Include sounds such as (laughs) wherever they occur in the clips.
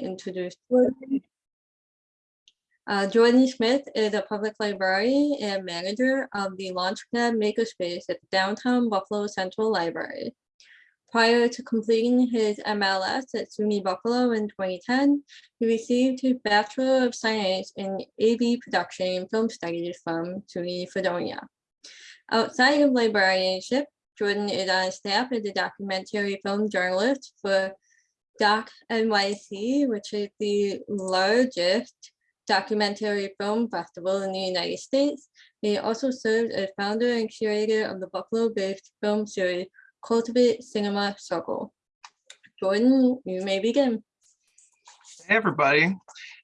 introduce Jordan. Uh, Jordan Smith is a public librarian and manager of the Launchpad Makerspace at the downtown Buffalo Central Library. Prior to completing his MLS at SUNY Buffalo in 2010, he received his Bachelor of Science in AV Production and Film Studies from SUNY Fredonia. Outside of librarianship, Jordan is on staff as a documentary film journalist for Doc NYC, which is the largest documentary film festival in the United States. He also served as founder and curator of the Buffalo-based film series Cultivate Cinema Circle. Jordan, you may begin. Hey, everybody.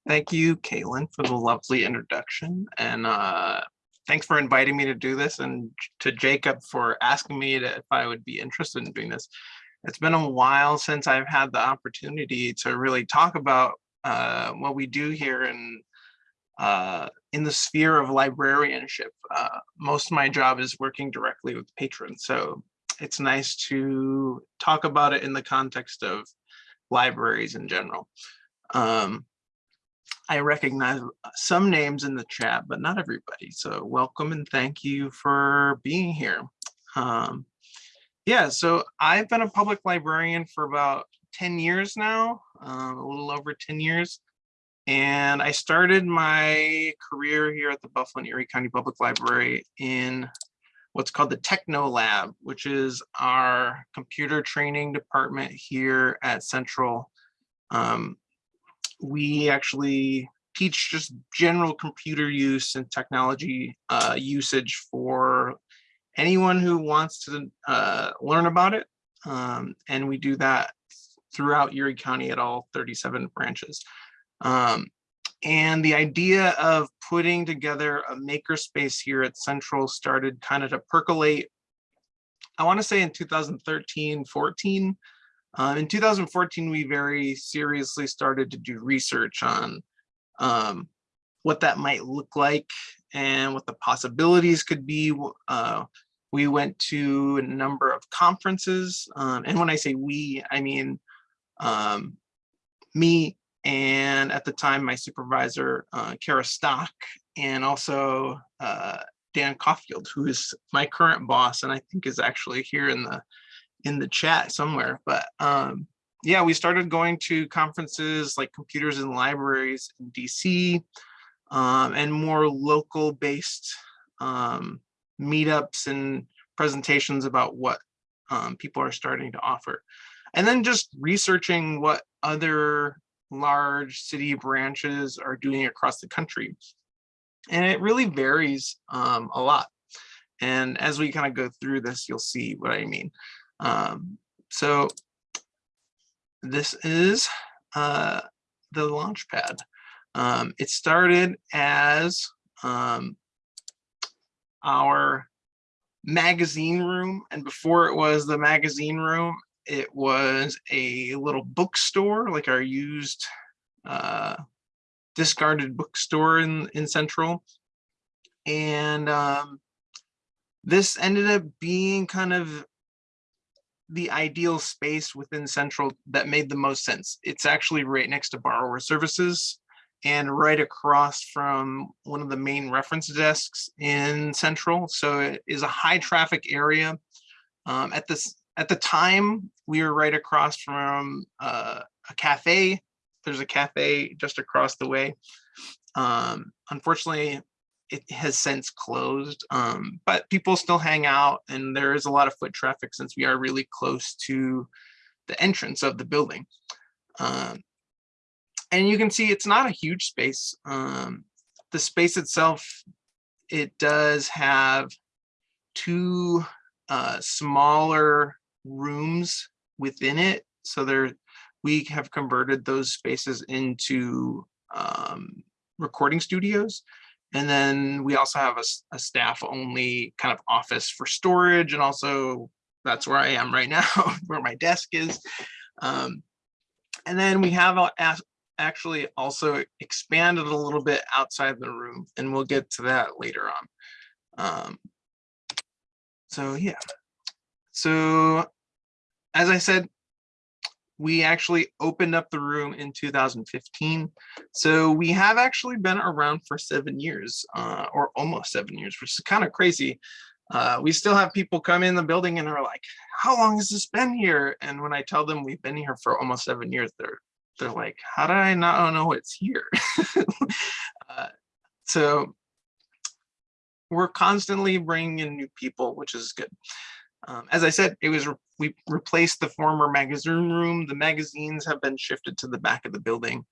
Thank you, Caitlin, for the lovely introduction. And uh, thanks for inviting me to do this and to Jacob for asking me to, if I would be interested in doing this. It's been a while since I've had the opportunity to really talk about uh, what we do here in uh, in the sphere of librarianship. Uh, most of my job is working directly with patrons, so it's nice to talk about it in the context of libraries in general. Um, I recognize some names in the chat, but not everybody. So welcome and thank you for being here. Um, yeah, so I've been a public librarian for about 10 years now, uh, a little over 10 years. And I started my career here at the Buffalo and Erie County Public Library in what's called the Techno Lab, which is our computer training department here at Central. Um, we actually teach just general computer use and technology uh, usage for anyone who wants to uh, learn about it. Um, and we do that throughout Erie County at all 37 branches. Um, and the idea of putting together a makerspace here at Central started kind of to percolate, I want to say in 2013, 14. Um, in 2014, we very seriously started to do research on um, what that might look like and what the possibilities could be. Uh, we went to a number of conferences. Um, and when I say we, I mean um, me and at the time my supervisor, uh, Kara Stock, and also uh, Dan Caulfield, who is my current boss and I think is actually here in the in the chat somewhere. But um, yeah, we started going to conferences like Computers in Libraries in DC um, and more local based um, meetups and presentations about what um, people are starting to offer. And then just researching what other large city branches are doing across the country. And it really varies um, a lot. And as we kind of go through this, you'll see what I mean. Um, so this is uh, the Launchpad. Um, it started as um, our magazine room. And before it was the magazine room, it was a little bookstore, like our used uh, discarded bookstore in, in Central. And um, this ended up being kind of the ideal space within Central that made the most sense. It's actually right next to borrower services and right across from one of the main reference desks in Central. So it is a high traffic area. Um, at this at the time, we were right across from uh, a cafe. There's a cafe just across the way. Um, unfortunately, it has since closed, um, but people still hang out and there is a lot of foot traffic since we are really close to the entrance of the building. Um, and you can see it's not a huge space. Um, the space itself, it does have two uh, smaller rooms within it. So there, we have converted those spaces into um, recording studios. And then we also have a, a, staff only kind of office for storage. And also that's where I am right (laughs) now, where my desk is. Um, and then we have a, actually also expanded a little bit outside the room and we'll get to that later on. Um, so yeah, so as I said, we actually opened up the room in 2015. So we have actually been around for seven years uh, or almost seven years, which is kind of crazy. Uh, we still have people come in the building and are like, how long has this been here? And when I tell them we've been here for almost seven years, they're they're like, how did I not know it's here? (laughs) uh, so we're constantly bringing in new people, which is good. Um, as I said, it was re we replaced the former magazine room. The magazines have been shifted to the back of the building,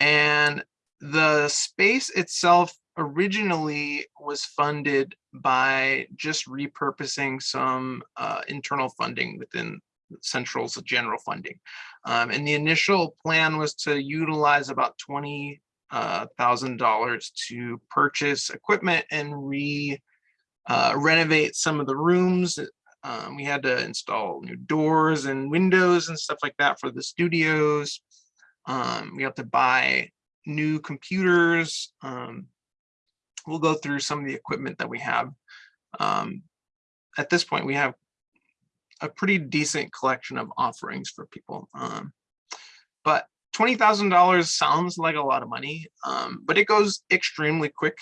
and the space itself originally was funded by just repurposing some uh, internal funding within Central's general funding. Um, and the initial plan was to utilize about twenty uh, thousand dollars to purchase equipment and re uh, renovate some of the rooms. Um, we had to install new doors and windows and stuff like that for the studios. Um, we have to buy new computers. Um, we'll go through some of the equipment that we have. Um, at this point, we have a pretty decent collection of offerings for people. Um, but $20,000 sounds like a lot of money, um, but it goes extremely quick,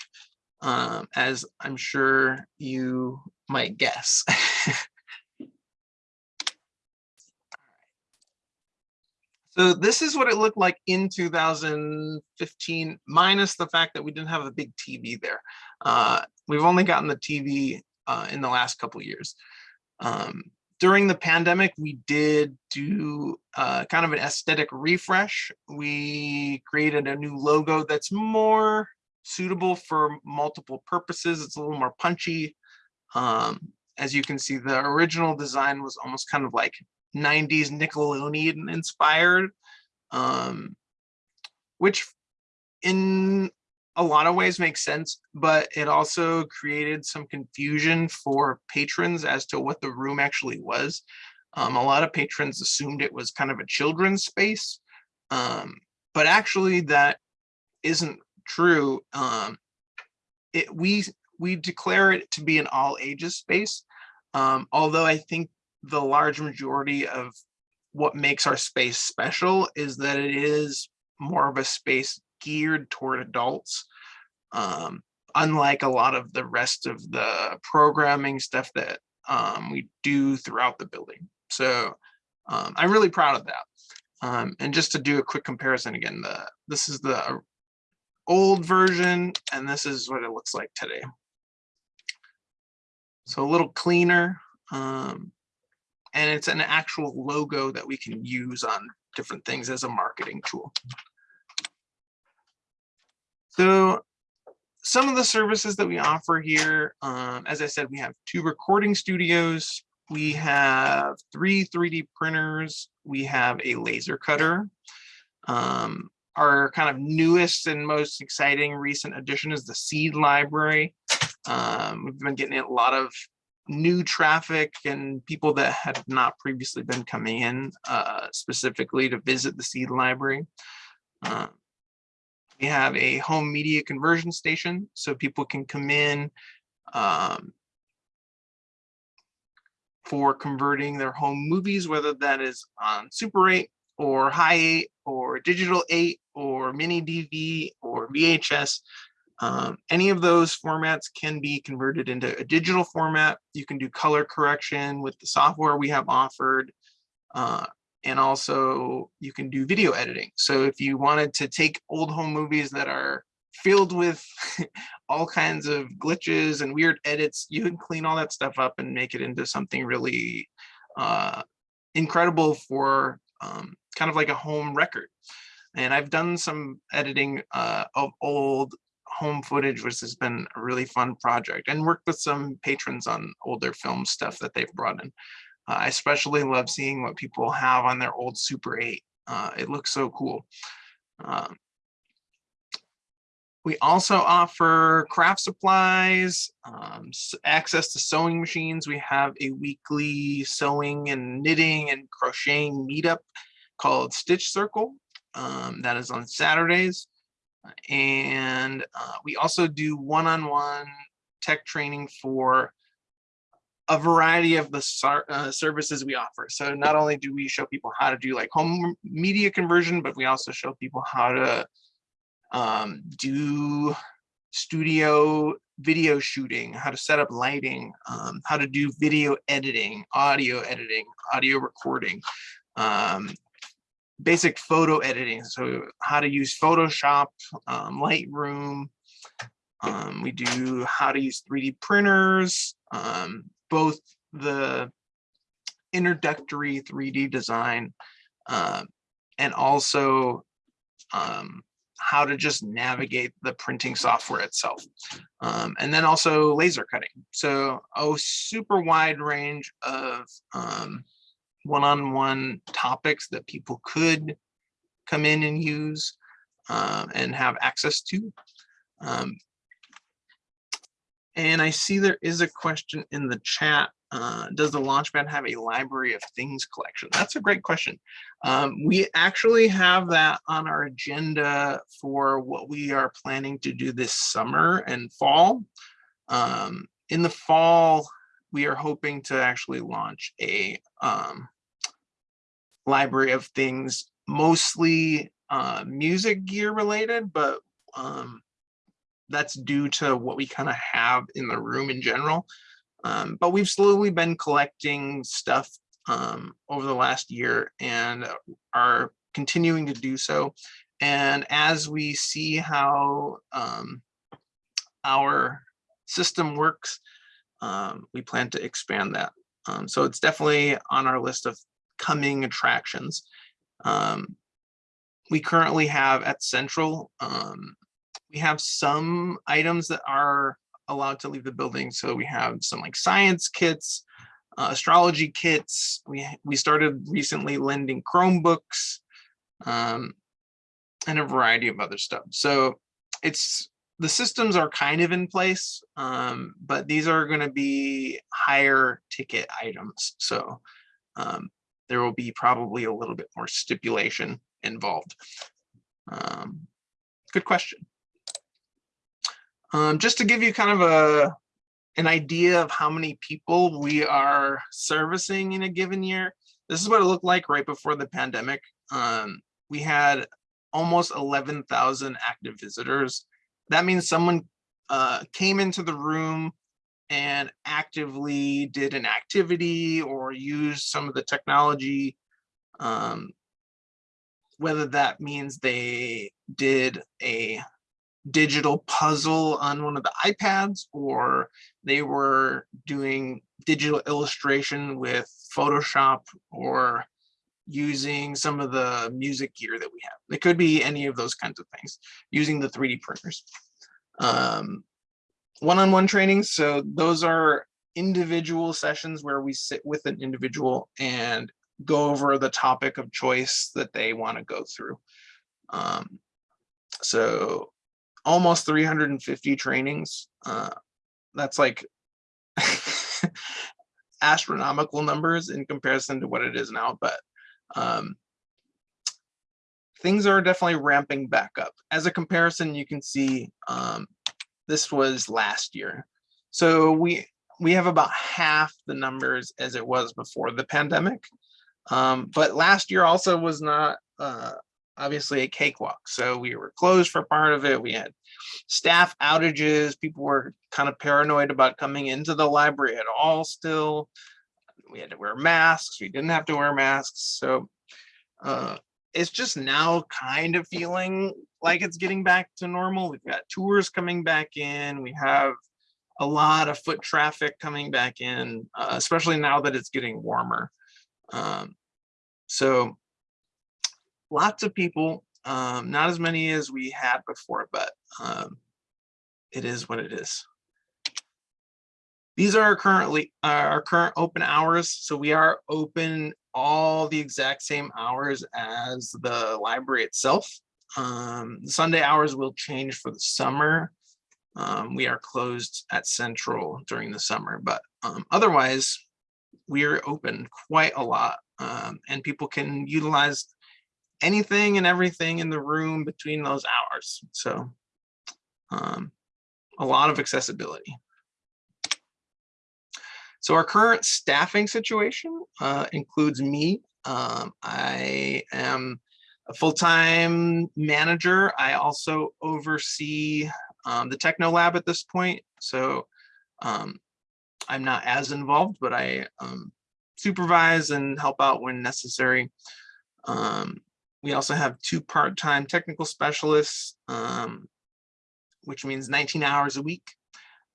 um, as I'm sure you might guess. (laughs) So this is what it looked like in 2015, minus the fact that we didn't have a big TV there. Uh, we've only gotten the TV uh, in the last couple years. Um, during the pandemic, we did do uh, kind of an aesthetic refresh. We created a new logo that's more suitable for multiple purposes. It's a little more punchy. Um, as you can see, the original design was almost kind of like 90s Nickelodeon inspired, um, which in a lot of ways makes sense, but it also created some confusion for patrons as to what the room actually was. Um, a lot of patrons assumed it was kind of a children's space, um, but actually that isn't true. Um, it, we, we declare it to be an all ages space, um, although I think the large majority of what makes our space special is that it is more of a space geared toward adults. Um, unlike a lot of the rest of the programming stuff that um, we do throughout the building. So um, I'm really proud of that. Um, and just to do a quick comparison again, the this is the old version and this is what it looks like today. So a little cleaner, um, and it's an actual logo that we can use on different things as a marketing tool. So some of the services that we offer here, um, as I said, we have two recording studios, we have three 3D printers, we have a laser cutter. Um, our kind of newest and most exciting recent addition is the seed library. Um, we've been getting a lot of new traffic and people that had not previously been coming in uh, specifically to visit the seed library. Uh, we have a home media conversion station so people can come in um, for converting their home movies, whether that is on Super 8 or High 8 or Digital 8 or Mini DV or VHS. Um, any of those formats can be converted into a digital format. You can do color correction with the software we have offered. Uh, and also you can do video editing. So if you wanted to take old home movies that are filled with (laughs) all kinds of glitches and weird edits, you can clean all that stuff up and make it into something really uh, incredible for um, kind of like a home record. And I've done some editing uh, of old home footage, which has been a really fun project and worked with some patrons on older film stuff that they've brought in. Uh, I especially love seeing what people have on their old Super 8. Uh, it looks so cool. Um, we also offer craft supplies, um, access to sewing machines. We have a weekly sewing and knitting and crocheting meetup called Stitch Circle. Um, that is on Saturdays. And uh, we also do one-on-one -on -one tech training for a variety of the uh, services we offer. So not only do we show people how to do like home media conversion, but we also show people how to um, do studio video shooting, how to set up lighting, um, how to do video editing, audio editing, audio recording, um, basic photo editing. So how to use Photoshop, um, Lightroom. Um, we do how to use 3D printers, um, both the introductory 3D design uh, and also um, how to just navigate the printing software itself. Um, and then also laser cutting. So a super wide range of um, one-on-one topics that people could come in and use uh, and have access to. And I see there is a question in the chat. Uh, does the Launchpad have a library of things collection? That's a great question. Um, we actually have that on our agenda for what we are planning to do this summer and fall. Um, in the fall, we are hoping to actually launch a um, library of things, mostly uh, music gear related, but um, that's due to what we kind of have in the room in general. Um, but we've slowly been collecting stuff um, over the last year and are continuing to do so. And as we see how um, our system works, um, we plan to expand that. Um, so it's definitely on our list of coming attractions. Um, we currently have at Central we have some items that are allowed to leave the building. So we have some like science kits, uh, astrology kits. We, we started recently lending Chromebooks um, and a variety of other stuff. So it's the systems are kind of in place, um, but these are going to be higher ticket items. So um, there will be probably a little bit more stipulation involved. Um, good question. Um, just to give you kind of a an idea of how many people we are servicing in a given year, this is what it looked like right before the pandemic. Um, we had almost 11,000 active visitors. That means someone uh, came into the room and actively did an activity or used some of the technology, um, whether that means they did a digital puzzle on one of the iPads or they were doing digital illustration with Photoshop or using some of the music gear that we have. It could be any of those kinds of things using the 3D printers. Um, one-on-one -on -one trainings, so those are individual sessions where we sit with an individual and go over the topic of choice that they want to go through. Um, so almost 350 trainings. Uh, that's like (laughs) astronomical numbers in comparison to what it is now, but um, things are definitely ramping back up. As a comparison, you can see um, this was last year. So we we have about half the numbers as it was before the pandemic. Um, but last year also was not uh, obviously a cakewalk. So we were closed for part of it. We had staff outages. People were kind of paranoid about coming into the library at all still. We had to wear masks. We didn't have to wear masks. So uh, it's just now kind of feeling like it's getting back to normal. We've got tours coming back in. We have a lot of foot traffic coming back in, uh, especially now that it's getting warmer. Um, so lots of people, um, not as many as we had before, but um, it is what it is. These are our currently our current open hours. So we are open all the exact same hours as the library itself. Um, Sunday hours will change for the summer. Um, we are closed at Central during the summer, but um, otherwise we are open quite a lot um, and people can utilize anything and everything in the room between those hours. So um, a lot of accessibility. So our current staffing situation uh, includes me. Um, I am a full-time manager. I also oversee um, the Techno Lab at this point. So um, I'm not as involved, but I um, supervise and help out when necessary. We also have two part-time technical specialists, um, which means 19 hours a week.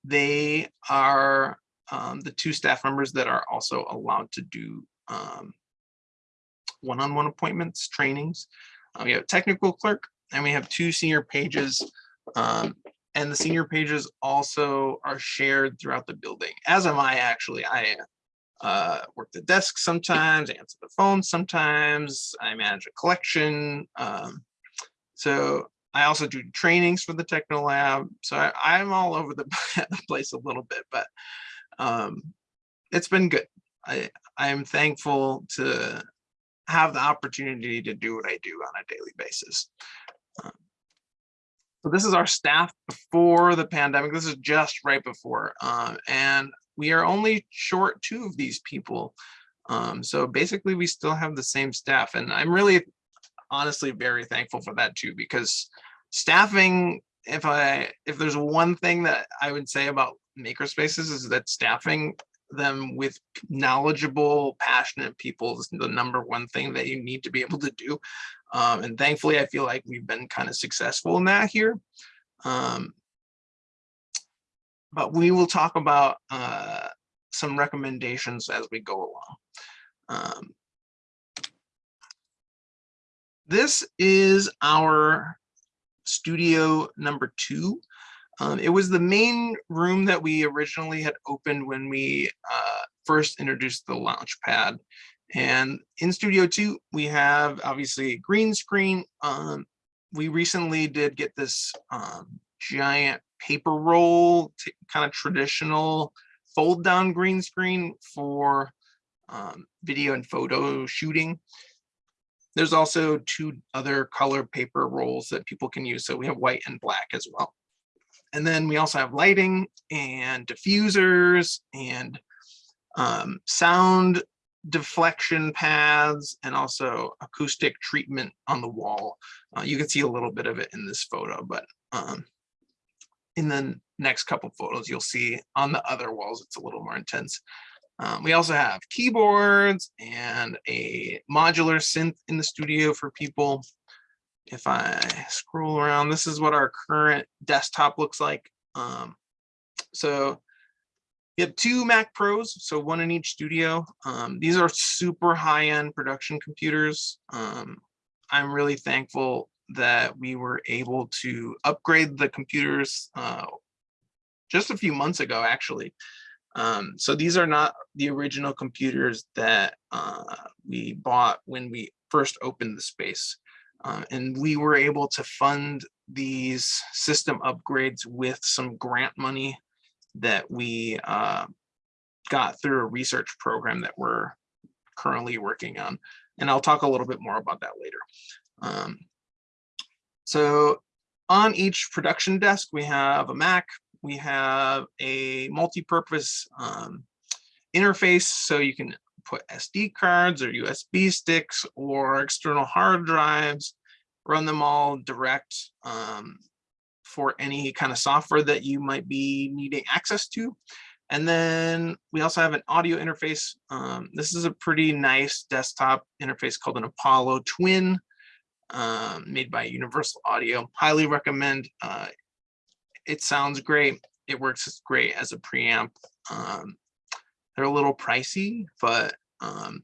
They are um, the two staff members that are also allowed to do um, one-on-one appointments, trainings. Uh, we have technical clerk and we have two senior pages. Um, and the senior pages also are shared throughout the building, as am I actually. I uh, work the desk sometimes, answer the phone sometimes, I manage a collection. Um, so I also do trainings for the Techno Lab. So I, I'm all over (laughs) the place a little bit, but um, it's been good. I, I am thankful to have the opportunity to do what I do on a daily basis. Um, so this is our staff before the pandemic. This is just right before. Um, and we are only short two of these people. Um, so basically we still have the same staff and I'm really honestly very thankful for that too, because staffing, if I, if there's one thing that I would say about makerspaces is that staffing them with knowledgeable, passionate people is the number one thing that you need to be able to do. Um, and thankfully, I feel like we've been kind of successful in that here. Um, but we will talk about uh, some recommendations as we go along. Um, this is our studio number two. Um, it was the main room that we originally had opened when we uh, first introduced the launch pad. And in Studio 2, we have obviously a green screen. Um, we recently did get this um, giant paper roll, kind of traditional fold down green screen for um, video and photo shooting. There's also two other color paper rolls that people can use. So we have white and black as well. And then we also have lighting and diffusers and um, sound deflection paths and also acoustic treatment on the wall. Uh, you can see a little bit of it in this photo, but um, in the next couple photos, you'll see on the other walls, it's a little more intense. Um, we also have keyboards and a modular synth in the studio for people. If I scroll around, this is what our current desktop looks like. Um, so we have two Mac Pros, so one in each studio. Um, these are super high-end production computers. Um, I'm really thankful that we were able to upgrade the computers uh, just a few months ago, actually. Um, so these are not the original computers that uh, we bought when we first opened the space. Uh, and we were able to fund these system upgrades with some grant money that we uh, got through a research program that we're currently working on. And I'll talk a little bit more about that later. Um, so on each production desk, we have a Mac, we have a multi-purpose um, interface so you can put SD cards or USB sticks or external hard drives, run them all direct um, for any kind of software that you might be needing access to. And then we also have an audio interface. Um, this is a pretty nice desktop interface called an Apollo Twin um, made by Universal Audio. Highly recommend. Uh, it sounds great. It works great as a preamp. Um, they're a little pricey, but um,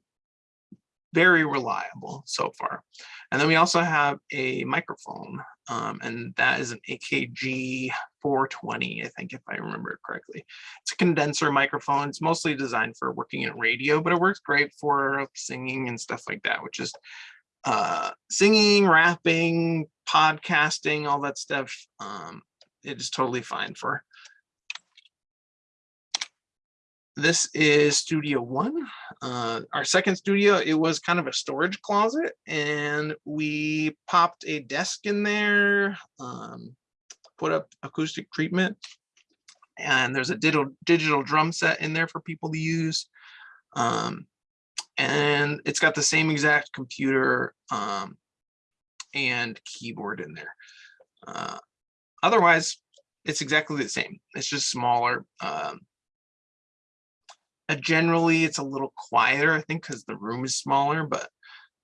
very reliable so far. And then we also have a microphone, um, and that is an AKG 420, I think, if I remember it correctly. It's a condenser microphone. It's mostly designed for working in radio, but it works great for singing and stuff like that, which is uh, singing, rapping, podcasting, all that stuff. Um, it is totally fine for. This is Studio One, uh, our second studio. It was kind of a storage closet, and we popped a desk in there, um, put up acoustic treatment, And there's a digital, digital drum set in there for people to use. Um, and it's got the same exact computer um, and keyboard in there. Uh, otherwise, it's exactly the same. It's just smaller. Um, uh, generally, it's a little quieter, I think, because the room is smaller, but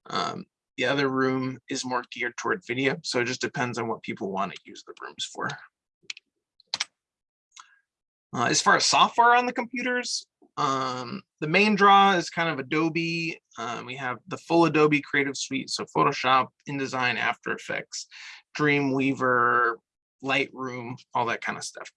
um, the other room is more geared toward video. So it just depends on what people want to use the rooms for. Uh, as far as software on the computers, um, the main draw is kind of Adobe. Um, we have the full Adobe Creative Suite, so Photoshop, InDesign, After Effects, Dreamweaver, Lightroom, all that kind of stuff.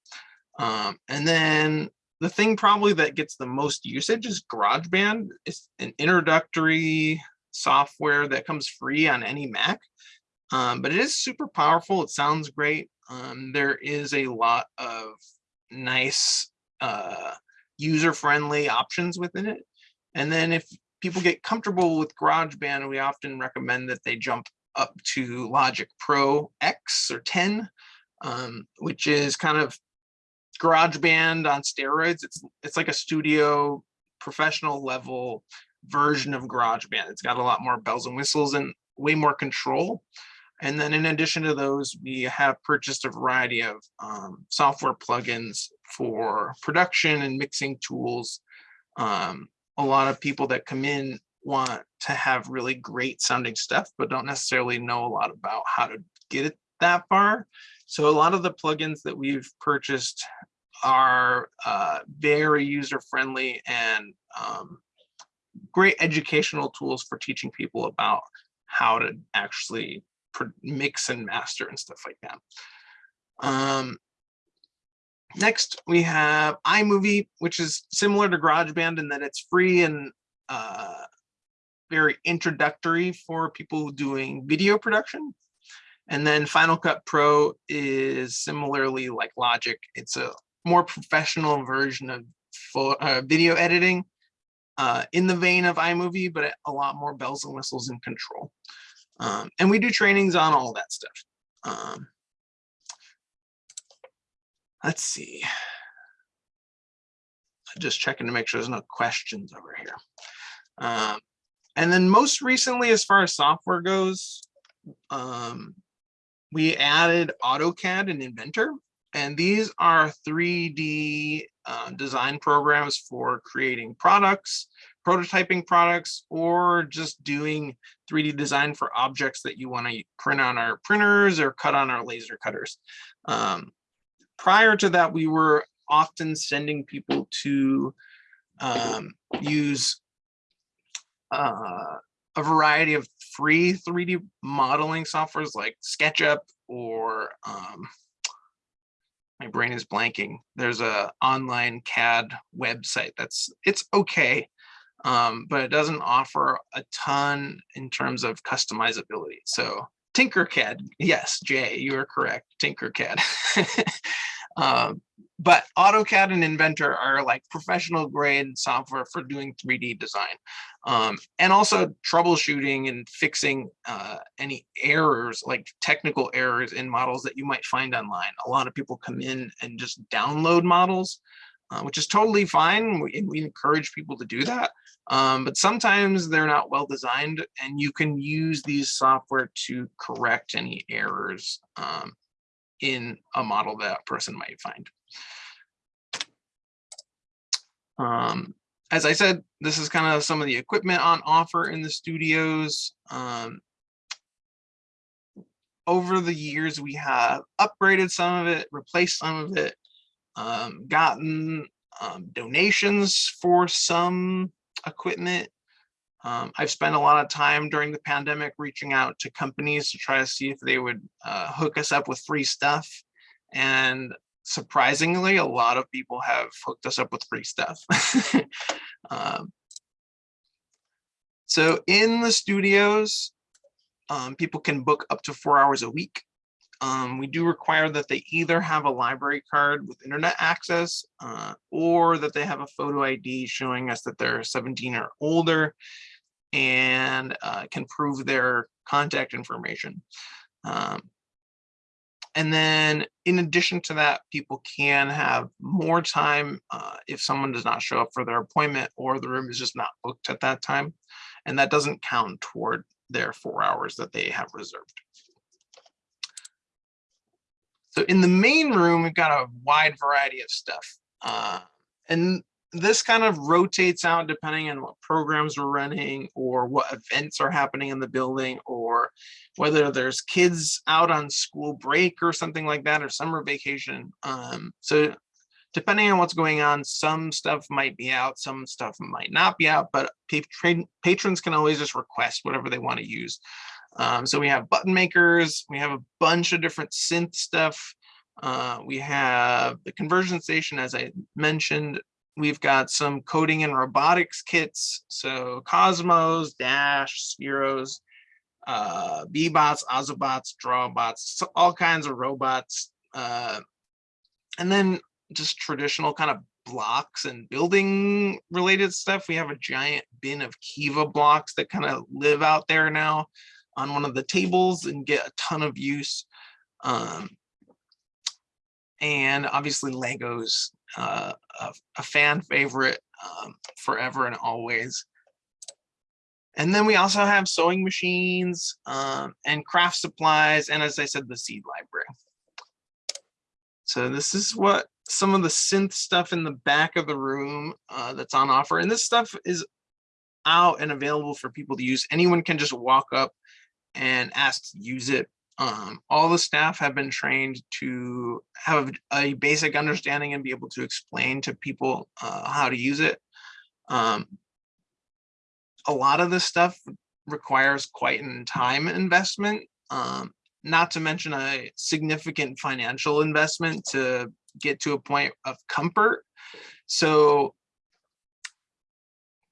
Um, and then the thing probably that gets the most usage is GarageBand. It's an introductory software that comes free on any Mac, um, but it is super powerful. It sounds great. Um, there is a lot of nice uh, user-friendly options within it. And then if people get comfortable with GarageBand, we often recommend that they jump up to Logic Pro X or 10, um, which is kind of GarageBand on steroids. It's it's like a studio professional level version of GarageBand. It's got a lot more bells and whistles and way more control. And then in addition to those, we have purchased a variety of um, software plugins for production and mixing tools. Um, a lot of people that come in want to have really great sounding stuff, but don't necessarily know a lot about how to get it that far. So a lot of the plugins that we've purchased are uh, very user friendly and um, great educational tools for teaching people about how to actually mix and master and stuff like that. Um, next, we have iMovie, which is similar to GarageBand in that it's free and uh, very introductory for people doing video production. And then Final Cut Pro is similarly like Logic. It's a more professional version of full, uh, video editing uh, in the vein of iMovie, but a lot more bells and whistles and control. Um, and we do trainings on all that stuff. Um, let's see. Just checking to make sure there's no questions over here. Um, and then most recently, as far as software goes, um, we added AutoCAD and Inventor. And these are 3D uh, design programs for creating products, prototyping products, or just doing 3D design for objects that you want to print on our printers or cut on our laser cutters. Um, prior to that, we were often sending people to um, use uh, a variety of free 3D modeling softwares like SketchUp or um, my brain is blanking. There's a online CAD website that's it's okay, um, but it doesn't offer a ton in terms of customizability. So Tinkercad, yes, Jay, you are correct. Tinkercad. (laughs) um, but AutoCAD and Inventor are like professional grade software for doing 3D design um, and also troubleshooting and fixing uh, any errors like technical errors in models that you might find online. A lot of people come in and just download models, uh, which is totally fine. We, we encourage people to do that. Um, but sometimes they're not well designed and you can use these software to correct any errors um, in a model that person might find. Um, as I said, this is kind of some of the equipment on offer in the studios. Um, over the years, we have upgraded some of it, replaced some of it, um, gotten um, donations for some equipment. Um, I've spent a lot of time during the pandemic reaching out to companies to try to see if they would uh, hook us up with free stuff. And surprisingly, a lot of people have hooked us up with free stuff. (laughs) um, so in the studios, um, people can book up to four hours a week. Um, we do require that they either have a library card with internet access uh, or that they have a photo ID showing us that they're 17 or older and uh, can prove their contact information. Um, and then in addition to that, people can have more time uh, if someone does not show up for their appointment or the room is just not booked at that time. And that doesn't count toward their four hours that they have reserved. So in the main room, we've got a wide variety of stuff. Uh, and this kind of rotates out depending on what programs we're running or what events are happening in the building or whether there's kids out on school break or something like that or summer vacation. Um, so depending on what's going on, some stuff might be out, some stuff might not be out, but patrons can always just request whatever they want to use. Um, so we have button makers, we have a bunch of different synth stuff. Uh, we have the conversion station, as I mentioned, we've got some coding and robotics kits. So Cozmos, Dash, Spheros, uh, Bee-Bots, Ozobots, Drawbots, all kinds of robots. Uh, and then just traditional kind of blocks and building related stuff. We have a giant bin of Kiva blocks that kind of live out there now on one of the tables and get a ton of use. Um, and obviously Legos, uh, a, a fan favorite um, forever and always. And then we also have sewing machines um, and craft supplies, and as I said, the seed library. So this is what some of the synth stuff in the back of the room uh, that's on offer. And this stuff is out and available for people to use. Anyone can just walk up and ask to use it. Um, all the staff have been trained to have a basic understanding and be able to explain to people uh, how to use it. Um, a lot of this stuff requires quite an time investment, um, not to mention a significant financial investment to get to a point of comfort. So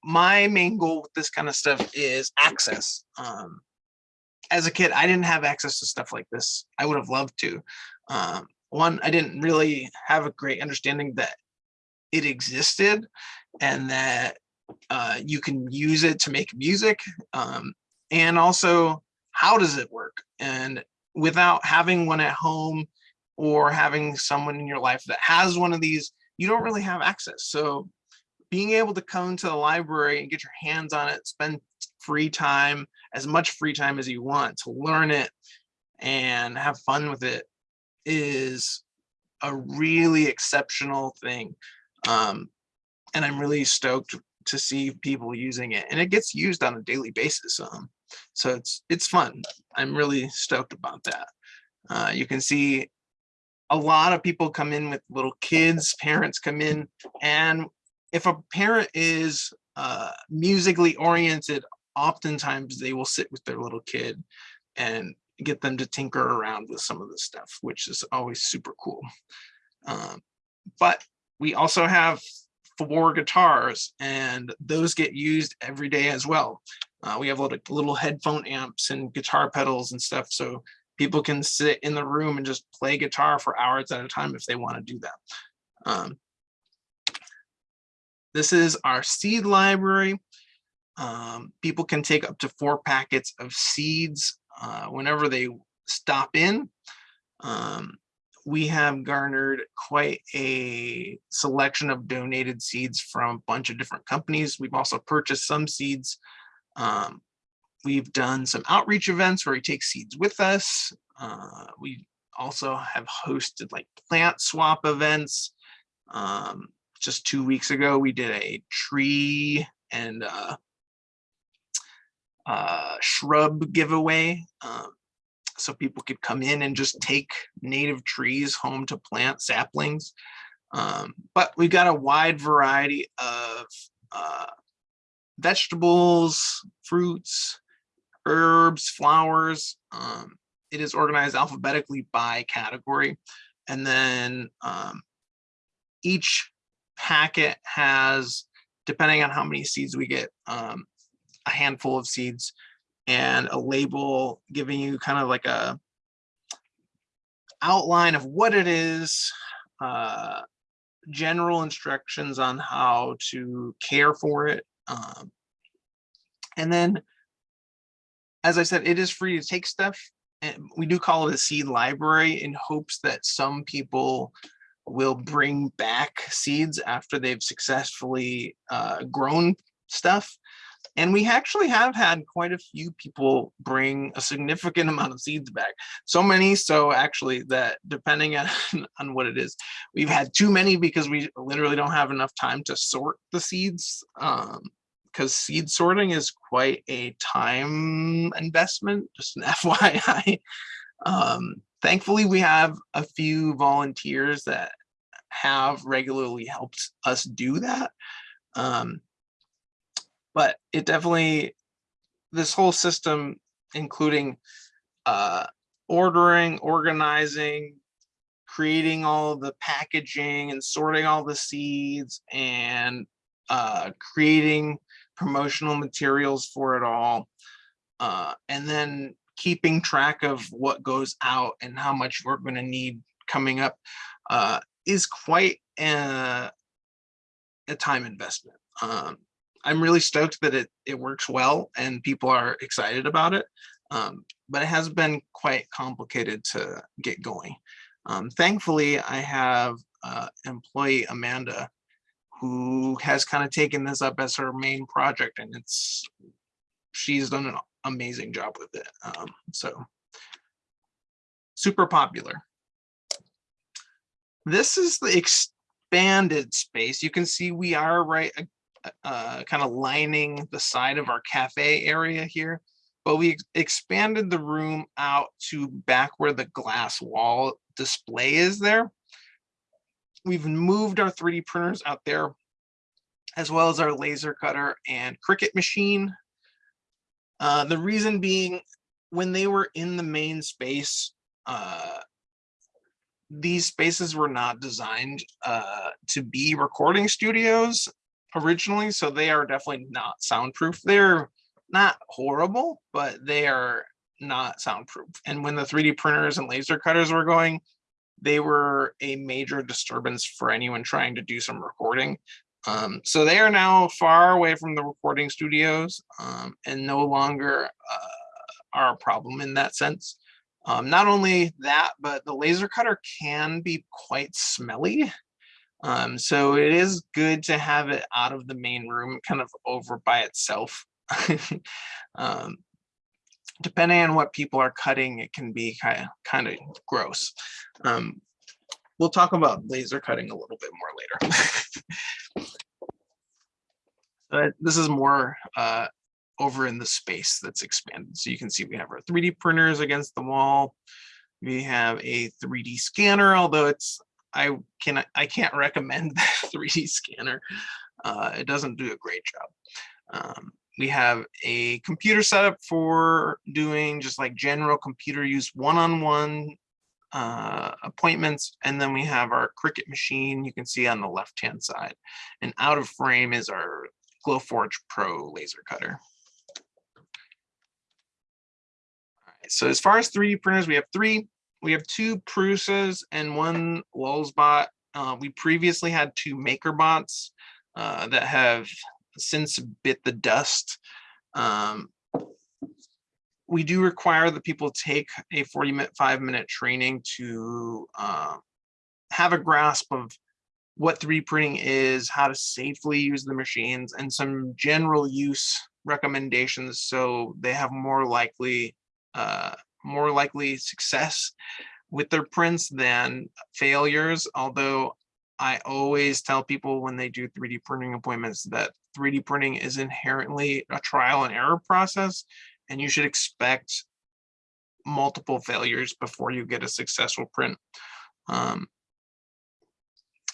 my main goal with this kind of stuff is access. Um, as a kid, I didn't have access to stuff like this. I would have loved to. Um, one, I didn't really have a great understanding that it existed and that uh, you can use it to make music. Um, and also, how does it work? And without having one at home or having someone in your life that has one of these, you don't really have access. So being able to come to the library and get your hands on it, spend free time, as much free time as you want to learn it and have fun with it is a really exceptional thing. Um, and I'm really stoked to see people using it and it gets used on a daily basis. Um, so it's it's fun. I'm really stoked about that. Uh, you can see a lot of people come in with little kids, parents come in, and if a parent is uh, musically oriented, oftentimes they will sit with their little kid and get them to tinker around with some of the stuff, which is always super cool. Um, but we also have four guitars and those get used every day as well. Uh, we have little, little headphone amps and guitar pedals and stuff. So people can sit in the room and just play guitar for hours at a time if they want to do that. Um, this is our seed library. Um, people can take up to four packets of seeds uh, whenever they stop in. Um, we have garnered quite a selection of donated seeds from a bunch of different companies. We've also purchased some seeds. Um, we've done some outreach events where we take seeds with us. Uh, we also have hosted like plant swap events. Um, just two weeks ago, we did a tree and uh, uh, shrub giveaway. Um, so people could come in and just take native trees home to plant saplings. Um, but we've got a wide variety of uh, vegetables, fruits, herbs, flowers. Um, it is organized alphabetically by category. And then um, each packet has, depending on how many seeds we get, um, a handful of seeds and a label giving you kind of like a outline of what it is, uh, general instructions on how to care for it. Um, and then, as I said, it is free to take stuff and we do call it a seed library in hopes that some people will bring back seeds after they've successfully uh, grown stuff. And we actually have had quite a few people bring a significant (laughs) amount of seeds back. So many so actually that depending (laughs) on, on what it is, we've had too many because we literally don't have enough time to sort the seeds. Um, because seed sorting is quite a time investment, just an (laughs) FYI. Um, thankfully, we have a few volunteers that have regularly helped us do that. Um, but it definitely, this whole system, including uh, ordering, organizing, creating all the packaging and sorting all the seeds and uh, creating promotional materials for it all. Uh, and then keeping track of what goes out and how much we're going to need coming up uh, is quite a, a time investment. Um, I'm really stoked that it, it works well and people are excited about it, um, but it has been quite complicated to get going. Um, thankfully, I have uh, employee Amanda who has kind of taken this up as her main project and it's she's done an amazing job with it um, so. Super popular. This is the expanded space. You can see we are right uh, kind of lining the side of our cafe area here but we ex expanded the room out to back where the glass wall display is there we've moved our 3D printers out there, as well as our laser cutter and Cricut machine. Uh, the reason being, when they were in the main space, uh, these spaces were not designed uh, to be recording studios originally, so they are definitely not soundproof. They're not horrible, but they are not soundproof. And when the 3D printers and laser cutters were going, they were a major disturbance for anyone trying to do some recording. Um, so they are now far away from the recording studios um, and no longer uh, are a problem in that sense. Um, not only that, but the laser cutter can be quite smelly. Um, so it is good to have it out of the main room, kind of over by itself. (laughs) um, depending on what people are cutting, it can be kind of, kind of gross. Um, we'll talk about laser cutting a little bit more later. (laughs) but this is more uh, over in the space that's expanded. So you can see we have our 3D printers against the wall. We have a 3D scanner, although it's I can I can't recommend (laughs) the 3D scanner. Uh, it doesn't do a great job. Um, we have a computer setup for doing just like general computer use one-on-one -on -one, uh, appointments. And then we have our Cricut machine you can see on the left-hand side. And out of frame is our Glowforge Pro laser cutter. so as far as 3D printers, we have three. We have two Prusas and one Lulzbot. Uh, we previously had two MakerBots uh, that have since bit the dust. Um, we do require that people take a 45 minute training to uh, have a grasp of what 3D printing is, how to safely use the machines, and some general use recommendations so they have more likely uh, more likely success with their prints than failures. Although I always tell people when they do 3D printing appointments that 3D printing is inherently a trial and error process, and you should expect multiple failures before you get a successful print. Um,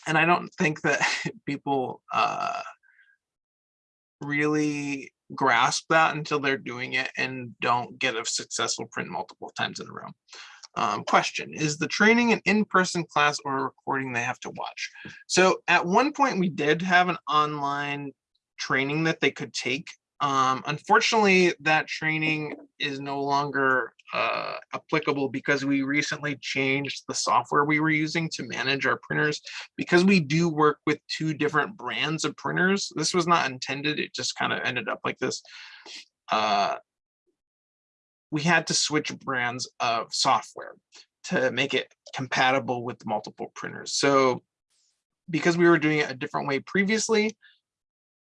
and I don't think that (laughs) people uh, really grasp that until they're doing it and don't get a successful print multiple times in a row. Um, question, is the training an in-person class or a recording they have to watch? So at one point we did have an online training that they could take. Um, unfortunately, that training is no longer uh, applicable because we recently changed the software we were using to manage our printers. Because we do work with two different brands of printers, this was not intended, it just kind of ended up like this. Uh, we had to switch brands of software to make it compatible with multiple printers. So because we were doing it a different way previously,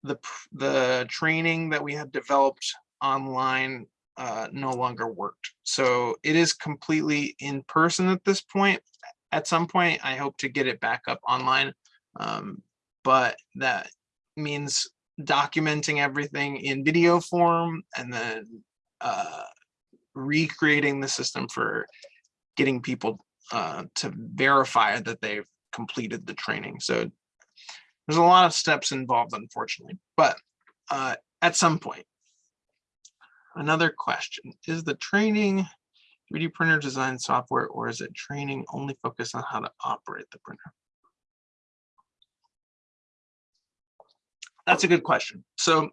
the, the training that we had developed online uh, no longer worked. So it is completely in person at this point. At some point, I hope to get it back up online. Um, but that means documenting everything in video form and then uh, recreating the system for getting people uh, to verify that they've completed the training. So there's a lot of steps involved, unfortunately, but uh, at some point. Another question, is the training 3D printer design software or is it training only focused on how to operate the printer? That's a good question. So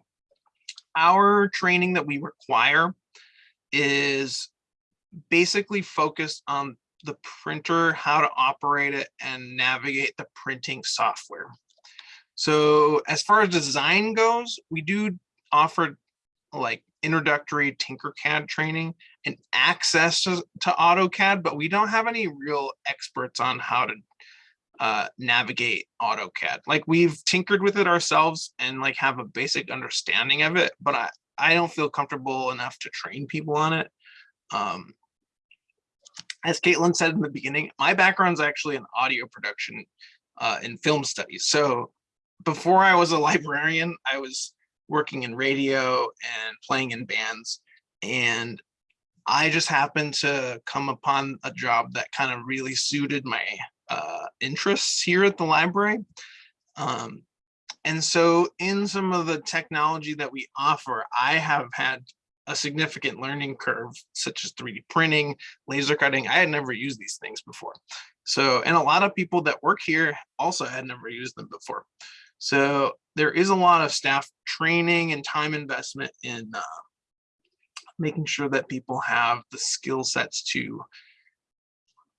our training that we require is basically focused on the printer, how to operate it and navigate the printing software. So as far as design goes, we do offer like introductory Tinkercad training and access to, to AutoCAD, but we don't have any real experts on how to uh, navigate AutoCAD. Like we've tinkered with it ourselves and like have a basic understanding of it, but I, I don't feel comfortable enough to train people on it. Um, as Caitlin said in the beginning, my background's actually in audio production uh, in film studies. So before I was a (laughs) librarian, I was working in radio and playing in bands. And I just happened to come upon a job that kind of really suited my uh, interests here at the library. Um, and so in some of the technology that we offer, I have had a significant learning curve, such as 3D printing, laser cutting. I had never used these things before. So, and a lot of people that work here also had never used them before. So there is a lot of staff training and time investment in uh, making sure that people have the skill sets to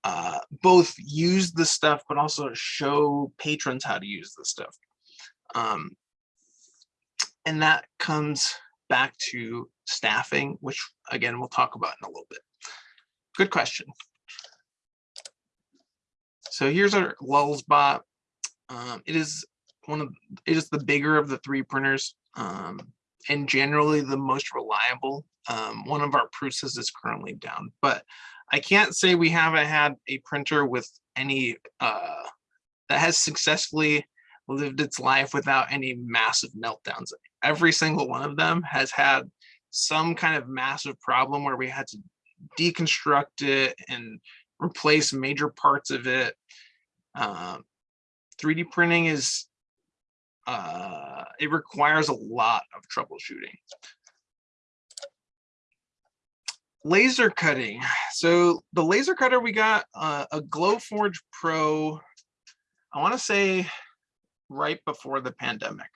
uh, both use the stuff, but also show patrons how to use the stuff. Um, and that comes back to staffing, which again, we'll talk about in a little bit. Good question. So here's our Lulzbot. Um, it is one of it is the bigger of the three printers um, and generally the most reliable. Um, one of our Prusa's is currently down, but I can't say we haven't had a printer with any uh, that has successfully lived its life without any massive meltdowns. Every single one of them has had some kind of massive problem where we had to deconstruct it and replace major parts of it. Um, 3D printing is, uh, it requires a lot of troubleshooting. Laser cutting. So the laser cutter, we got uh, a Glowforge Pro, I wanna say right before the pandemic.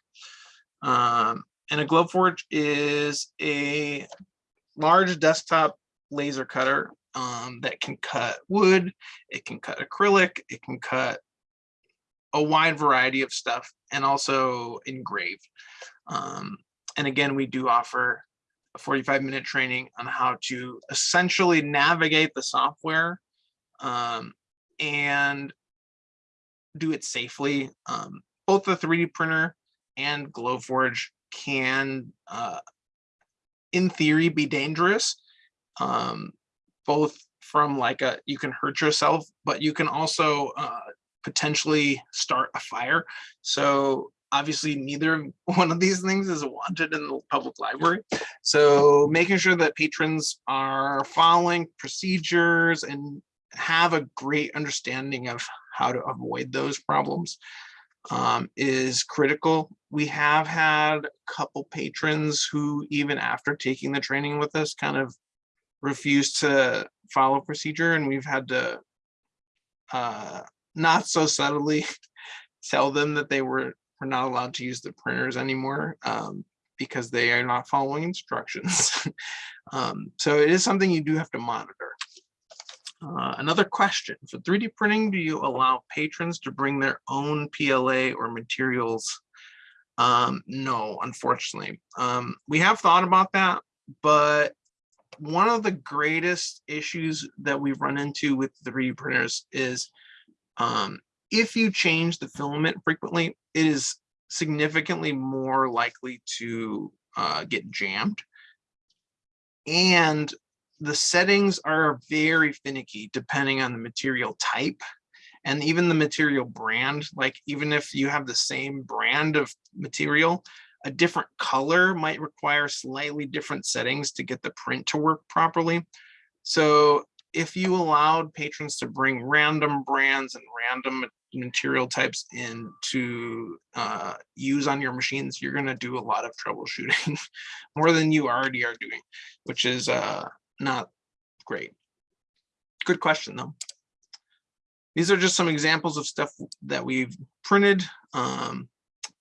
Um, and a Glowforge is a large desktop laser cutter um, that can cut wood, it can cut acrylic, it can cut a wide variety of stuff and also engraved. Um, and again, we do offer a 45 minute training on how to essentially navigate the software um, and do it safely. Um, both the 3D printer and Glowforge can, uh, in theory, be dangerous. Um, both from like a, you can hurt yourself, but you can also uh, potentially start a fire. So obviously neither (laughs) one of these things is wanted in the public library. So making sure that patrons are following procedures and have a great understanding of how to avoid those problems um, is critical. We have had a couple patrons who even after taking the training with us kind of refused to follow procedure and we've had to uh, not so subtly (laughs) tell them that they were, were not allowed to use the printers anymore um, because they are not following instructions. (laughs) um, so it is something you do have to monitor. Uh, another question, for 3D printing, do you allow patrons to bring their own PLA or materials? Um, no, unfortunately. Um, we have thought about that, but one of the greatest issues that we've run into with the 3D printers is um, if you change the filament frequently, it is significantly more likely to uh, get jammed. And the settings are very finicky depending on the material type and even the material brand. Like even if you have the same brand of material, a different color might require slightly different settings to get the print to work properly. So if you allowed patrons to bring random brands and random material types in to uh, use on your machines, you're going to do a lot of troubleshooting (laughs) more than you already are doing, which is uh, not great. Good question though. These are just some examples of stuff that we've printed. Um,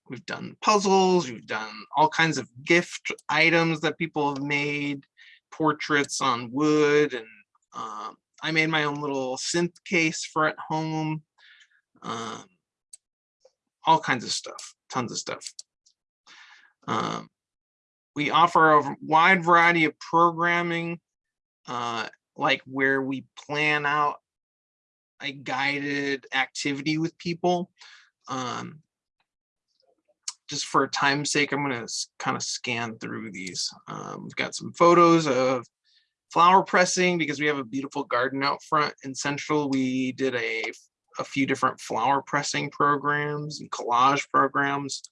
we've done puzzles, we've done all kinds of gift items that people have made, portraits on wood, and um, I made my own little synth case for at home. Um, all kinds of stuff, tons of stuff. Um, we offer a wide variety of programming, uh, like where we plan out a guided activity with people. Um, just for time's sake, I'm going to kind of scan through these. Um, we've got some photos of flower pressing because we have a beautiful garden out front in Central. We did a, a few different flower pressing programs and collage programs.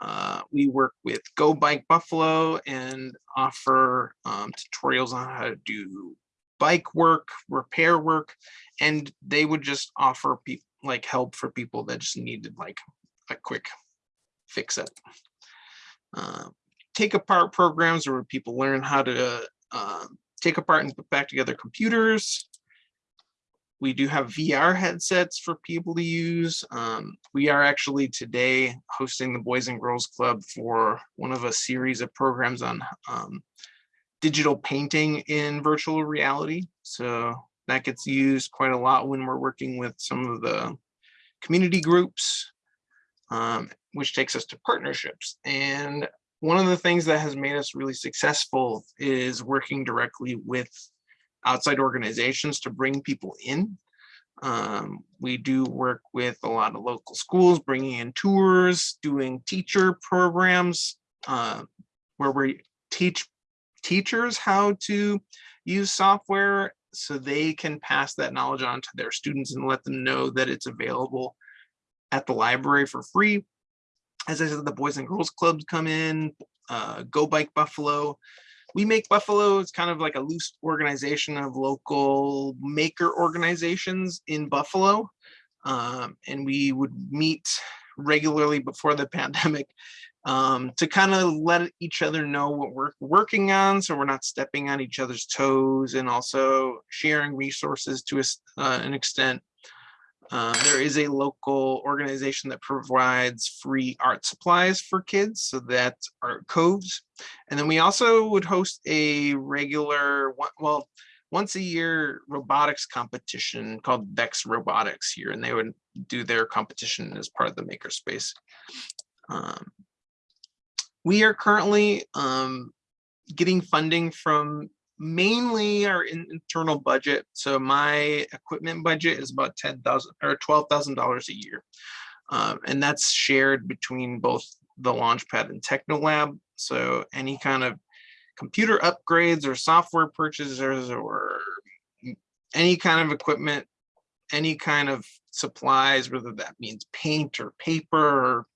Uh, we work with Go Bike Buffalo and offer um, tutorials on how to do bike work, repair work, and they would just offer people like help for people that just needed like a quick fix it. Uh, take apart programs where people learn how to uh, take apart and put back together computers. We do have VR headsets for people to use. Um, we are actually today hosting the Boys and Girls Club for one of a series of programs on um, digital painting in virtual reality. So that gets used quite a lot when we're working with some of the community groups um, which takes us to partnerships. And one of the things that has made us really successful is working directly with outside organizations to bring people in. Um, we do work with a lot of local schools, bringing in tours, doing teacher programs uh, where we teach teachers how to use software so they can pass that knowledge on to their students and let them know that it's available at the library for free. As I said, the Boys and Girls Clubs come in, uh, Go Bike Buffalo. We Make Buffalo It's kind of like a loose organization of local maker organizations in Buffalo. Um, and we would meet regularly before the (laughs) pandemic um, to kind of let each other know what we're working on so we're not stepping on each other's toes and also sharing resources to a, uh, an extent uh, there is a local organization that provides free art supplies for kids, so that's Art Coves. And then we also would host a regular, well, once a year robotics competition called VEX Robotics here, and they would do their competition as part of the makerspace. Um, we are currently um, getting funding from mainly our internal budget. So my equipment budget is about ten thousand or twelve thousand dollars a year, um, and that's shared between both the Launchpad and Technolab. So any kind of computer upgrades or software purchases or any kind of equipment, any kind of supplies, whether that means paint or paper or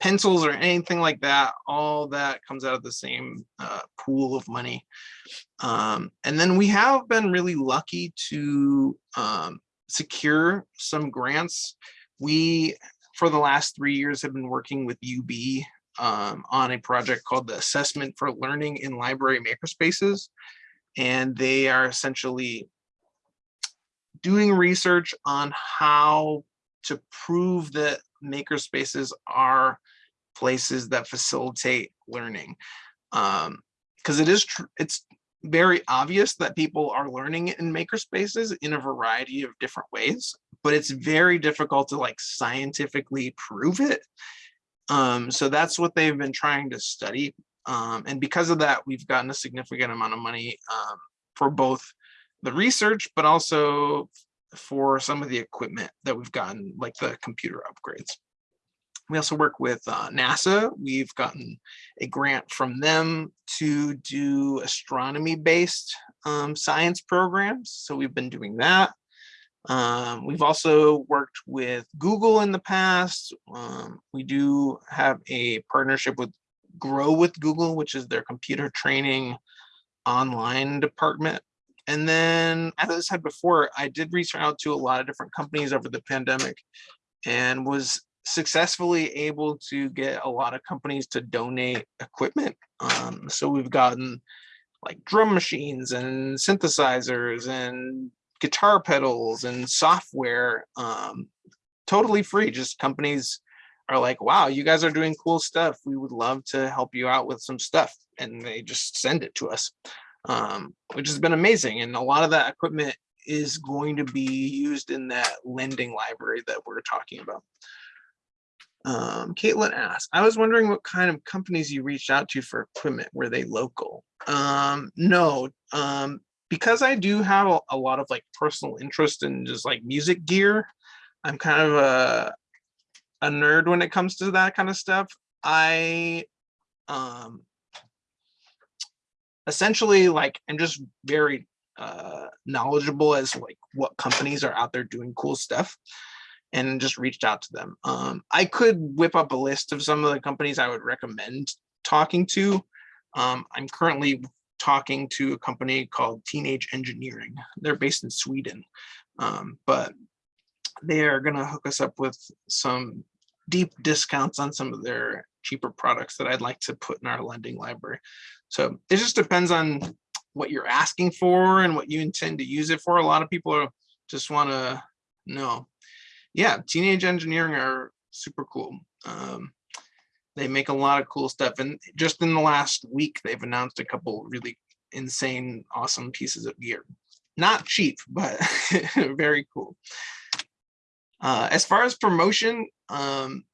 pencils or anything like that, all that comes out of the same uh, pool of money. Um, and then we have been really lucky to um, secure some grants. We, for the last three years, have been working with UB um, on a project called the Assessment for Learning in Library Makerspaces. And they are essentially doing research on how to prove that makerspaces are places that facilitate learning. Um, because it is true, it's very obvious that people are learning in makerspaces in a variety of different ways, but it's very difficult to like scientifically prove it. Um, so that's what they've been trying to study. Um, and because of that, we've gotten a significant amount of money um, for both the research, but also for some of the equipment that we've gotten, like the computer upgrades. We also work with uh, NASA. We've gotten a grant from them to do astronomy-based um, science programs. So we've been doing that. Um, we've also worked with Google in the past. Um, we do have a partnership with Grow with Google, which is their computer training online department. And then, as I said before, I did reach out to a lot of different companies over the pandemic and was successfully able to get a lot of companies to donate equipment. Um, so we've gotten like drum machines and synthesizers and guitar pedals and software um, totally free. Just companies are like, wow, you guys are doing cool stuff. We would love to help you out with some stuff. And they just send it to us, um, which has been amazing. And a lot of that equipment is going to be used in that lending library that we're talking about. Um, Caitlin asked, I was wondering what kind of companies you reached out to for equipment. Were they local? Um, no, um, because I do have a, a lot of like personal interest in just like music gear. I'm kind of a, a nerd when it comes to that kind of stuff. I um, essentially like I'm just very uh, knowledgeable as like what companies are out there doing cool stuff and just reached out to them. Um, I could whip up a list of some of the companies I would recommend talking to. Um, I'm currently talking to a company called Teenage Engineering. They're based in Sweden, um, but they are going to hook us up with some deep discounts on some of their cheaper products that I'd like to put in our lending library. So it just depends on what you're asking for and what you intend to use it for. A lot of people just want to know yeah, teenage engineering are super cool. Um, they make a lot of cool stuff. And just in the last week, they've announced a couple really insane, awesome pieces of gear. Not cheap, but (laughs) very cool. Uh, as far as promotion, um,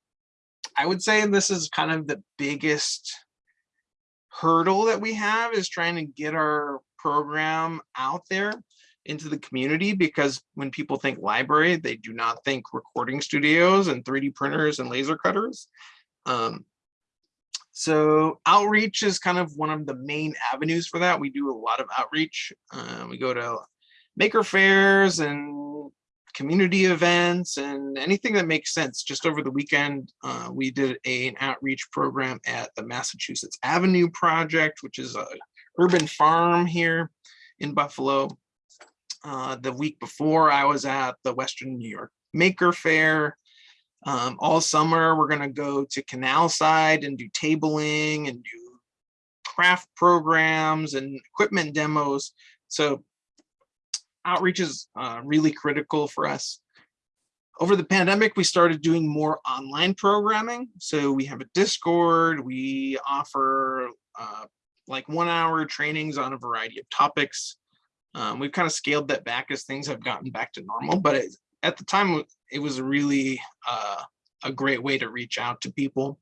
I would say this is kind of the biggest hurdle that we have is trying to get our program out there into the community because when people think library, they do not think recording studios and 3D printers and laser cutters. Um, so outreach is kind of one of the main avenues for that. We do a lot of outreach. Uh, we go to maker fairs and community events and anything that makes sense. Just over the weekend, uh, we did a, an outreach program at the Massachusetts Avenue Project, which is a urban farm here in Buffalo. Uh, the week before I was at the Western New York Maker Fair. Um, all summer, we're going to go to Canal Side and do tabling and do craft programs and equipment demos. So outreach is uh, really critical for us. Over the pandemic, we started doing more online programming. So we have a Discord, we offer uh, like one hour trainings on a variety of topics. Um, we've kind of scaled that back as things have gotten back to normal, but it, at the time it was really uh, a great way to reach out to people.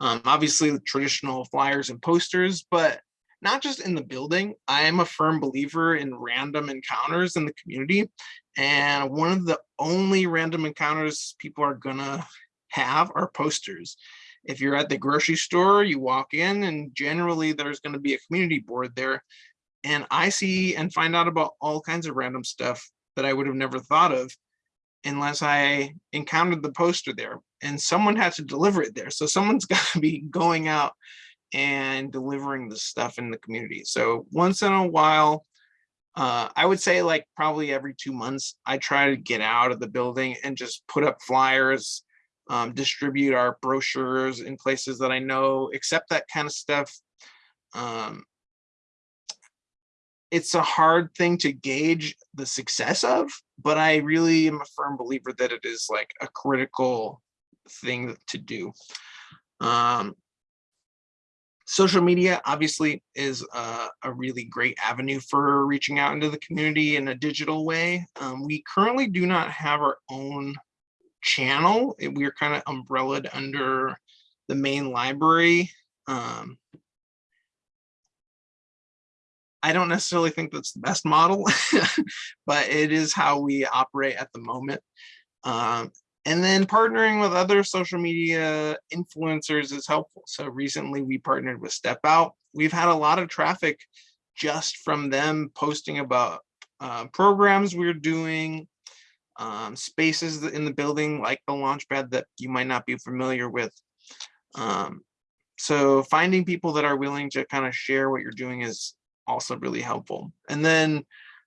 Um, obviously the traditional flyers and posters, but not just in the building. I am a firm believer in random encounters in the community. And one of the only random encounters people are gonna have are posters. If you're at the grocery store, you walk in and generally there's gonna be a community board there and I see and find out about all kinds of random stuff that I would have never thought of unless I encountered the poster there and someone had to deliver it there. So someone's (laughs) got to be going out and delivering the stuff in the community. So once in a while, uh, I would say like probably every two months, I try to get out of the building and just put up flyers, um, distribute our brochures in places that I know accept that kind of stuff. Um, it's a hard thing to gauge the success of, but I really am a firm believer that it is like a critical thing to do. Um, social media obviously is a, a, really great avenue for reaching out into the community in a digital way. Um, we currently do not have our own channel. We are kind of umbrellaed under the main library. Um, I don't necessarily think that's the best model, (laughs) but it is how we operate at the moment. Um, and then partnering with other social media influencers is helpful. So recently we partnered with Step Out. We've had a lot of traffic just from them posting about uh, programs we're doing, um, spaces in the building like the Launchpad that you might not be familiar with. Um, so finding people that are willing to kind of share what you're doing is also really helpful. And then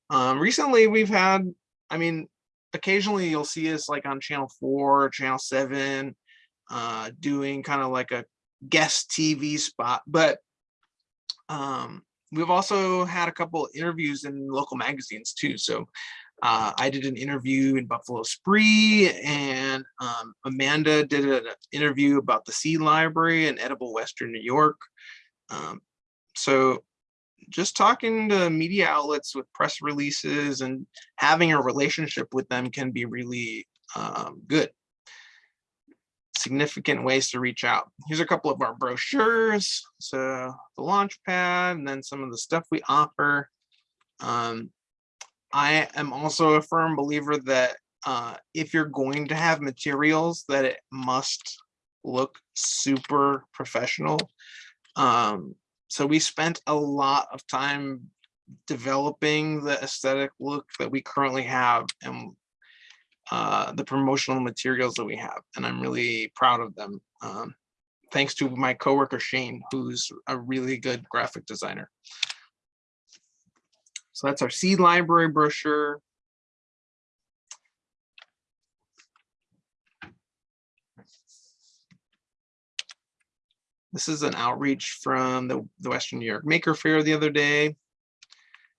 um, recently we've had, I mean, occasionally you'll see us like on channel four, channel seven, uh, doing kind of like a guest TV spot, but um, we've also had a couple interviews in local magazines too. So uh, I did an interview in Buffalo Spree and um, Amanda did an interview about the Seed Library in Edible Western New York. Um, so just talking to media outlets with press releases and having a relationship with them can be really um, good. Significant ways to reach out. Here's a couple of our brochures. So the launch pad and then some of the stuff we offer. Um, I am also a firm believer that uh, if you're going to have materials that it must look super professional. Um, so we spent a lot of time developing the aesthetic look that we currently have and uh, the promotional materials that we have. And I'm really proud of them. Um, thanks to my coworker Shane, who's a really good graphic designer. So that's our seed library brochure. This is an outreach from the, the Western New York Maker Fair the other day.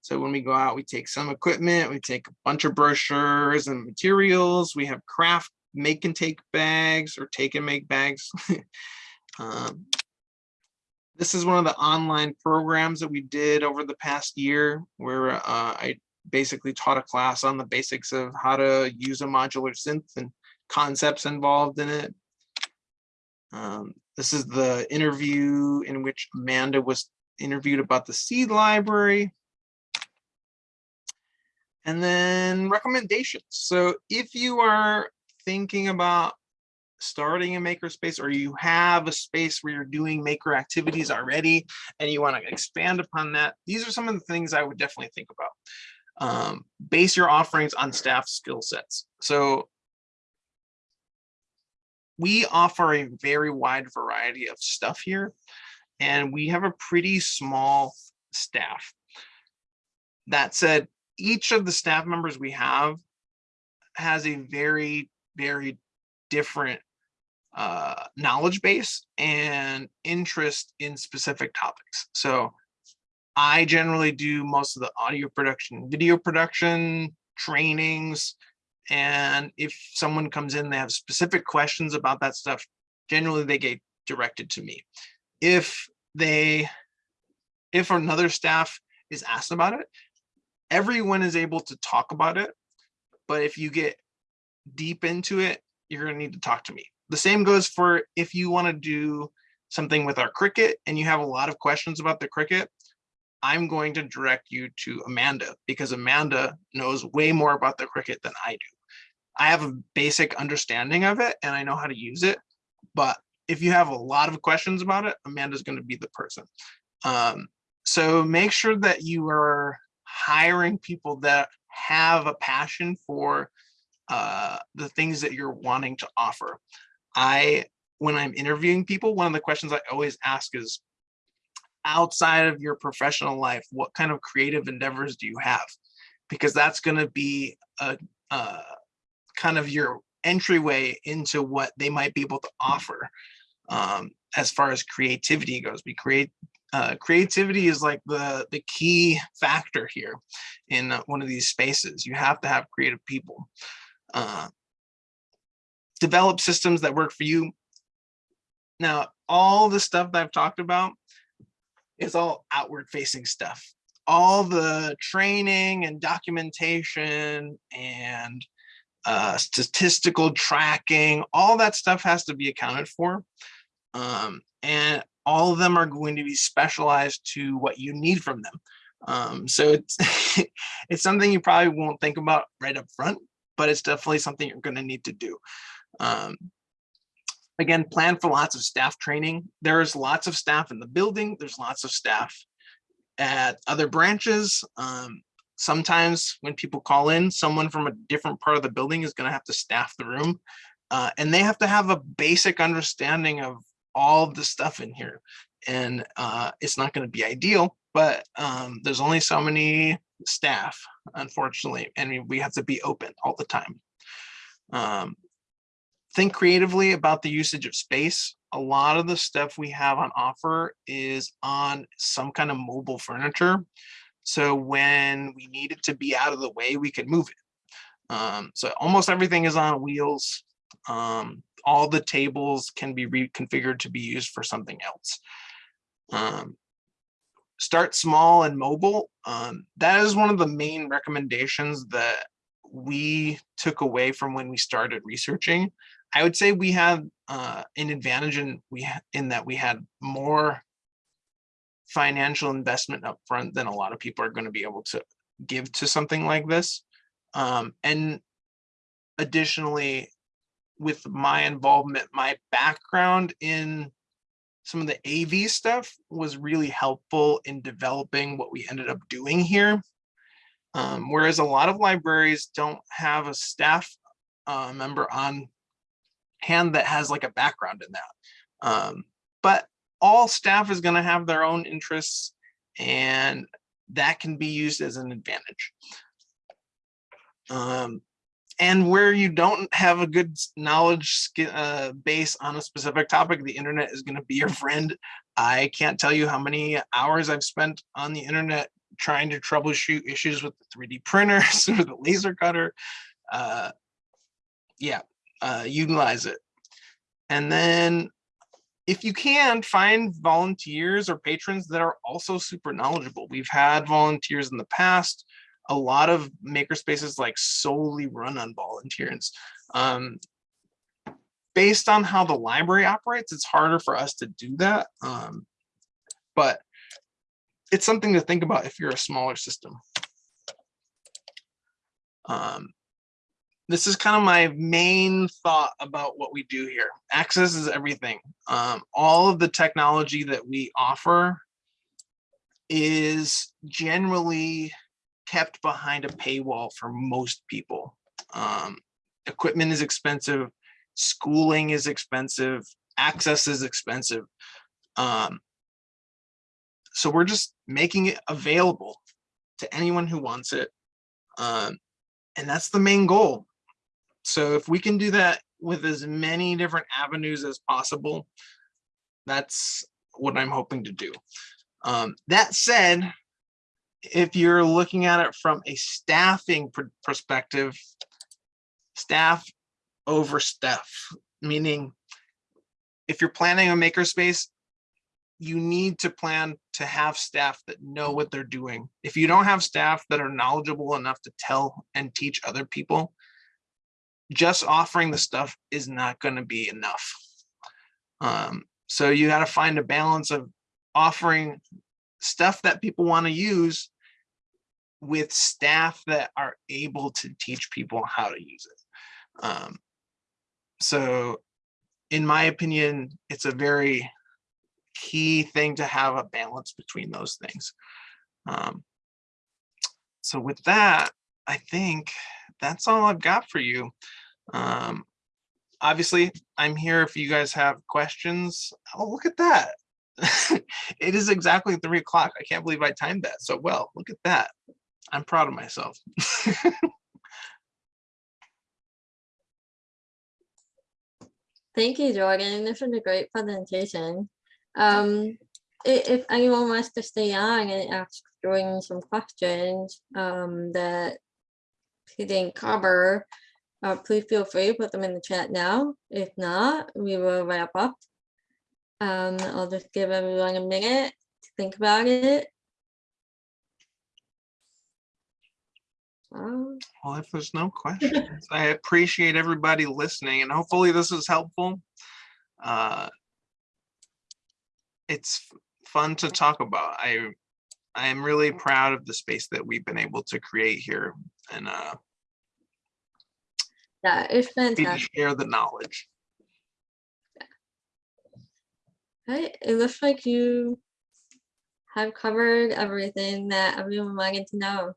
So when we go out, we take some equipment, we take a bunch of brochures and materials. We have craft make and take bags or take and make bags. (laughs) um, this is one of the online programs that we did over the past year where uh, I basically taught a class on the basics of how to use a modular synth and concepts involved in it. Um, this is the interview in which Amanda was interviewed about the seed library. And then recommendations. So if you are thinking about starting a makerspace or you have a space where you're doing maker activities already and you want to expand upon that, these are some of the things I would definitely think about. Um, base your offerings on staff skill sets. So we offer a very wide variety of stuff here and we have a pretty small staff. That said, each of the staff members we have has a very, very different uh, knowledge base and interest in specific topics. So I generally do most of the audio production, video production, trainings, and if someone comes in, they have specific questions about that stuff, generally they get directed to me. If they, if another staff is asked about it, everyone is able to talk about it. But if you get deep into it, you're gonna need to talk to me. The same goes for if you wanna do something with our Cricut and you have a lot of questions about the Cricut, I'm going to direct you to Amanda because Amanda knows way more about the Cricut than I do. I have a basic understanding of it and I know how to use it, but if you have a lot of questions about it, Amanda's going to be the person. Um, so make sure that you are hiring people that have a passion for uh, the things that you're wanting to offer. I, when I'm interviewing people, one of the questions I always ask is, outside of your professional life, what kind of creative endeavors do you have? Because that's going to be a, a kind of your entryway into what they might be able to offer um, as far as creativity goes. We create uh, creativity is like the the key factor here in uh, one of these spaces. You have to have creative people. Uh, develop systems that work for you. Now, all the stuff that I've talked about is all outward facing stuff. All the training and documentation and uh, statistical tracking, all that stuff has to be accounted for. Um, and all of them are going to be specialized to what you need from them. Um, so it's (laughs) it's something you probably won't think about right up front, but it's definitely something you're going to need to do. Um, again, plan for lots of staff training. There's lots of staff in the building. There's lots of staff at other branches. Um, sometimes when people call in, someone from a different part of the building is going to have to staff the room. Uh, and they have to have a basic understanding of all the stuff in here. And uh, it's not going to be ideal, but um, there's only so many staff, unfortunately, and we have to be open all the time. Um, think creatively about the usage of space. A lot of the stuff we have on offer is on some kind of mobile furniture. So when we need it to be out of the way, we can move it. Um, so almost everything is on wheels. Um, all the tables can be reconfigured to be used for something else. Um, start small and mobile. Um, that is one of the main recommendations that we took away from when we started researching. I would say we had uh, an advantage in we in that we had more financial investment up front than a lot of people are going to be able to give to something like this. Um, and additionally, with my involvement, my background in some of the AV stuff was really helpful in developing what we ended up doing here. Um, whereas a lot of libraries don't have a staff uh, member on hand that has like a background in that. Um, but all staff is going to have their own interests and that can be used as an advantage. Um, and where you don't have a good knowledge uh, base on a specific topic, the internet is going to be your (laughs) friend. I can't tell you how many hours I've spent on the internet trying to troubleshoot issues with the 3D printers (laughs) or the laser cutter. Uh, yeah, uh, utilize it. And then if you can find volunteers or patrons that are also super knowledgeable. We've had volunteers in the past. A lot of makerspaces like solely run on volunteers. Um, based on how the library operates, it's harder for us to do that. Um, but it's something to think about if you're a smaller system. Um, this is kind of my main thought about what we do here. Access is everything. Um, all of the technology that we offer is generally kept behind a paywall for most people. Um, equipment is expensive, schooling is expensive, access is expensive. Um, so we're just making it available to anyone who wants it. Um, and that's the main goal. So if we can do that with as many different avenues as possible, that's what I'm hoping to do. Um, that said, if you're looking at it from a staffing pr perspective, staff over stuff, meaning if you're planning a makerspace, you need to plan to have staff that know what they're doing. If you don't have staff that are knowledgeable enough to tell and teach other people, just offering the stuff is not going to be enough. Um, so you got to find a balance of offering stuff that people want to use with staff that are able to teach people how to use it. Um, so in my opinion, it's a very key thing to have a balance between those things. Um, so with that, I think that's all I've got for you. Um, obviously, I'm here if you guys have questions. Oh, look at that. (laughs) it is exactly three o'clock. I can't believe I timed that so well. Look at that. I'm proud of myself. (laughs) Thank you, Jordan. This was a great presentation. Um, if anyone wants to stay on and ask Jordan some questions um, that he didn't cover, uh, please feel free to put them in the chat now. If not, we will wrap up. Um, I'll just give everyone a minute to think about it. Um, Well, if there's no questions, I appreciate everybody listening and hopefully this is helpful. Uh, It's fun to talk about. I I am really proud of the space that we've been able to create here and uh, Yeah, it's fantastic. share the knowledge. Right, it looks like you have covered everything that everyone wanted to know.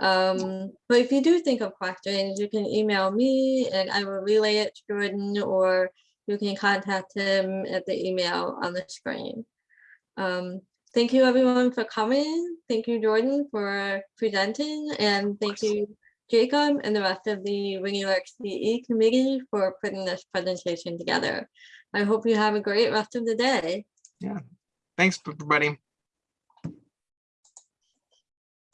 Um, but if you do think of questions, you can email me and I will relay it to Jordan or you can contact him at the email on the screen. Um, thank you everyone for coming. Thank you, Jordan, for presenting and thank you, Jacob and the rest of the York CE committee for putting this presentation together. I hope you have a great rest of the day. Yeah. Thanks, everybody.